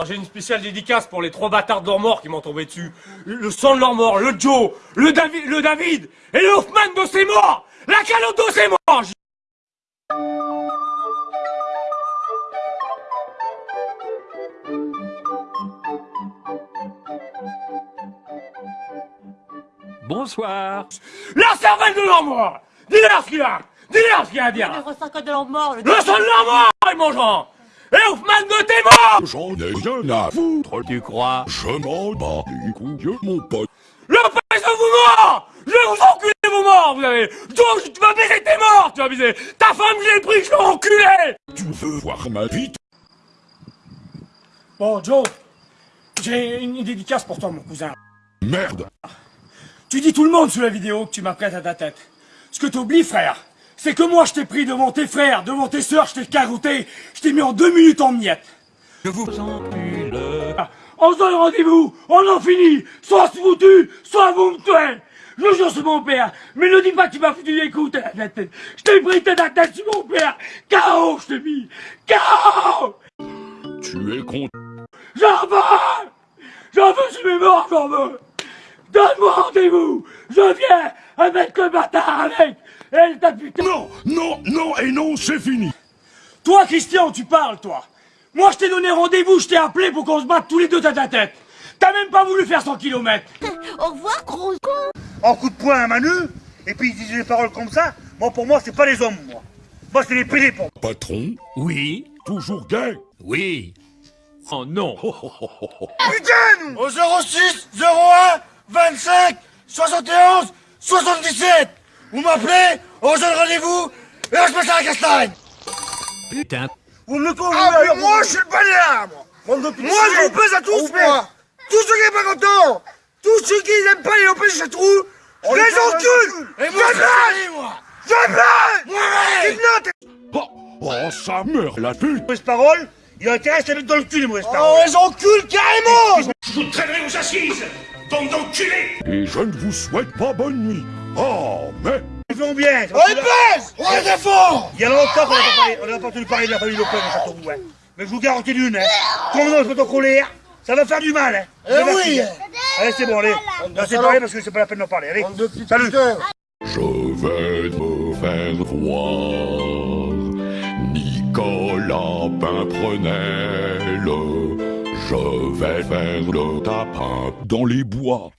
Alors j'ai une spéciale dédicace pour les trois bâtards de morts qui m'ont tombé dessus. Le, sang de leur mort, le Joe, le David, le David et le Hoffman de ses morts. La calotte de ses morts Bonsoir. La cervelle de leur mort. Dis-leur ce qu'il a. Dis-leur ce qu'il a à dire. Le ressac de leur mort, le Le sang de leur mort, Hoffman de tes morts J'en ai rien à foutre. Tu crois Je m'en bats les couilles, mon pote. Le pèse de vos morts Je vais vous enculer vos morts, vous avez Joe, tu vas baiser tes morts, tu vas baiser Ta femme, je l'ai pris, je l'ai enculé Tu veux voir ma bite Bon, Joe, j'ai une dédicace pour toi, mon cousin. Merde Tu dis tout le monde sous la vidéo que tu m'apprêtes à ta tête. Ce que t'oublies, frère, c'est que moi je t'ai pris devant tes frères, devant tes sœurs, je t'ai caroté, je t'ai mis en deux minutes en miettes. Je vous encule. Ah, On se donne rendez-vous, on en finit, soit foutu, soit vous me tuez. Je le jure sur mon père, mais ne dis pas que tu m'as foutu des coups à la tête. Je t'ai pris tête à tête sur mon père. KO, je t'ai mis. KO Tu es con... J'en veux J'en veux sur mes morts, j'en veux Donne-moi rendez-vous Je viens avec le bâtard avec Elle t'a putain Non, non, non et non, c'est fini Toi, Christian, tu parles, toi Moi, je t'ai donné rendez-vous, je t'ai appelé pour qu'on se batte tous les deux tête à tête T'as même pas voulu faire 100 kilomètres Au revoir, gros con en coup de poing à Manu, et puis il disait des paroles comme ça. Moi, pour moi, c'est pas les hommes, moi. Moi, c'est les PD pour moi. Patron, Oui. toujours gay Oui. Oh non. Putain Au 06 01 25 71 77 Vous m'appelez, on se donne rendez-vous, et on se ça à la castagne. Putain. Vous me convaincez Ah mais moi je suis le balai moi. Moi je vous pèse à tous, mais tous ceux qui sont pas contents, tous ceux qui n'aiment pas les lopés chez trou, je les encule Et moi je moi. Jamais Moi Oh, oh ça meurt la pute. Mauvaise parole, il a intérêt à se mettre dans le cul, les mauvaises On paroles. les encule carrément. Je vous traînerai aux assises Bande d'enculés Et je ne vous souhaite pas bonne nuit Oh, mais... Ils font bien. On les pèse On les défend Il y a longtemps qu'on n'a pas, parlé- on n'a pas entendu parler de la famille Lopez dans Châteauroux, hein. Mais je vous garantis d'une, hein. Comme on se met en colère, ça va faire du mal, hein. Eh oui. hein. Allez, c'est bon, allez. On s'est parlé parce que c'est pas la peine d'en parler. Allez, salut. Je vais me faire voir Nicolas Pimprenel Je vais faire le tapin dans les bois